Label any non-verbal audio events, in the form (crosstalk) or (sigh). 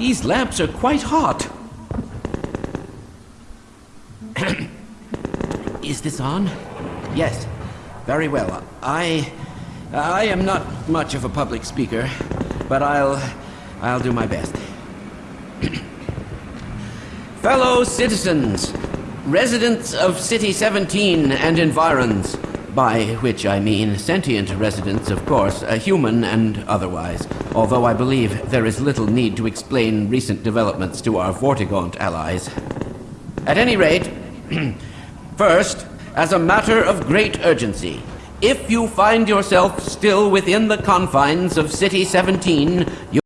These lamps are quite hot. (clears throat) Is this on? Yes. Very well. I... I am not much of a public speaker, but I'll... I'll do my best. (clears throat) Fellow citizens, residents of City 17 and environs, by which I mean sentient residents, of course, human and otherwise, although I believe there is little need to explain recent developments to our Vortigaunt allies. At any rate, (clears throat) first, as a matter of great urgency, if you find yourself still within the confines of City 17, you